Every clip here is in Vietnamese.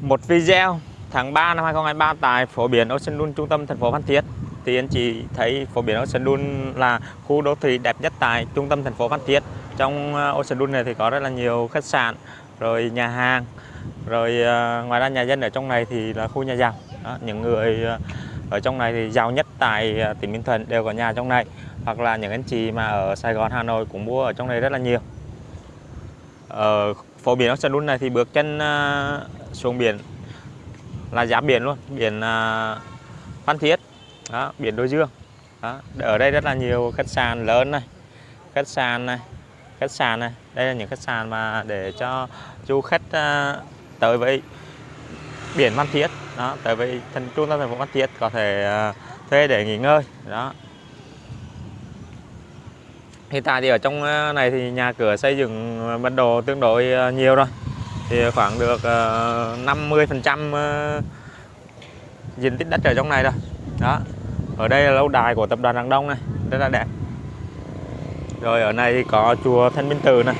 một video tháng 3 năm 2023 tại phố biển Ocean Dune trung tâm thành phố Phan Thiết. Thì anh chị thấy phố biển Ocean Dune là khu đô thị đẹp nhất tại trung tâm thành phố Phan Thiết. Trong ờ, Ocean Dune này thì có rất là nhiều khách sạn rồi nhà hàng rồi ờ, ngoài ra nhà dân ở trong này thì là khu nhà giàu. Đó, những người ờ, ở trong này thì giàu nhất tại tỉnh Bình Thuận đều có nhà trong này. Hoặc là những anh chị mà ở Sài Gòn Hà Nội cũng mua ở trong này rất là nhiều. Ở phố biển Ocean Dune này thì bước chân xuống biển là giáp biển luôn biển uh, Phan Thiết. Đó, biển Đôi Dương. Đó. ở đây rất là nhiều khách sạn lớn này khách sạn này khách sạn này. Đây là những khách sạn mà để cho du khách uh, tới với biển Phan Thiết. Đó tới với thành trung tâm thành phố Phan Thiết có thể uh, thuê để nghỉ ngơi. Đó. Hiện tại thì ở trong này thì nhà cửa xây dựng bắt đầu tương đối nhiều rồi thì khoảng được ờ, 50 phần trăm ờ, diện tích đất ở trong này rồi đó. Ở đây là lâu đài của tập đoàn Đằng Đông này rất là đẹp. Rồi ở này thì có chùa Thanh Minh Từ này.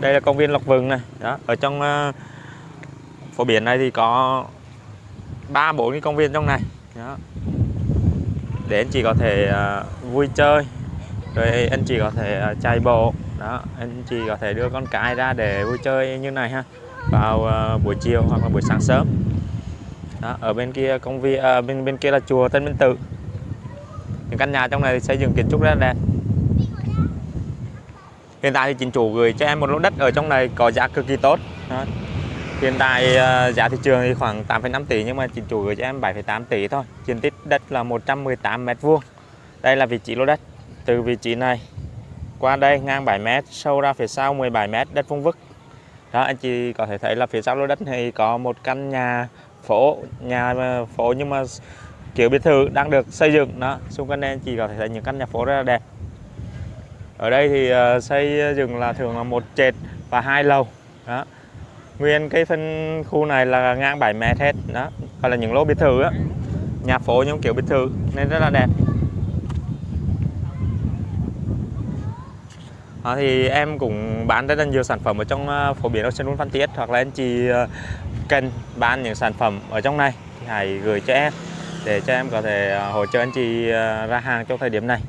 Đây là công viên Lộc Vừng này. Đó. Ở trong ờ, phố biển này thì có ba bốn cái công viên trong này. Đó. Để anh chị có thể uh, vui chơi rồi anh chị có thể à, chạy bộ. Đó anh chị có thể đưa con cái ra để vui chơi như này ha. Vào uh, buổi chiều hoặc là buổi sáng sớm. Đó, ở bên kia công viên à, bên bên kia là chùa Tân Minh Tự. Những căn nhà trong này xây dựng kiến trúc rất là đẹp. Hiện tại thì chính chủ gửi cho em một lô đất ở trong này có giá cực kỳ tốt. Đó. hiện tại uh, giá thị trường thì khoảng 8,5 tỷ nhưng mà chính chủ gửi cho em 7,8 tỷ thôi. Diện tích đất là 118 mét vuông. Đây là vị trí lô đất từ vị trí này. Qua đây ngang 7 mét sâu ra phía sau 17 mét đất vuông vức. Đó anh chị có thể thấy là phía sau lô đất này có một căn nhà phố nhà ờ, phố nhưng mà kiểu biệt thự đang được xây dựng. Đó xung quanh đây chị có thể thấy những căn nhà phố rất là đẹp. Ở đây thì uh, xây dựng là thường là một trệt và hai lầu. Đó. Nguyên cái phân khu này là ngang 7 mét hết. Đó gọi là những lô biệt thự á. Nhà phố những kiểu biệt thự nên rất là đẹp. À, thì em cũng bán rất là nhiều sản phẩm ở trong ờ, uh, phố biển Ocean Phan Thiết hoặc là anh chị uh, cần bán những sản phẩm ở trong này thì hãy gửi cho em để cho em có thể hỗ trợ anh chị ra hàng trong thời điểm này.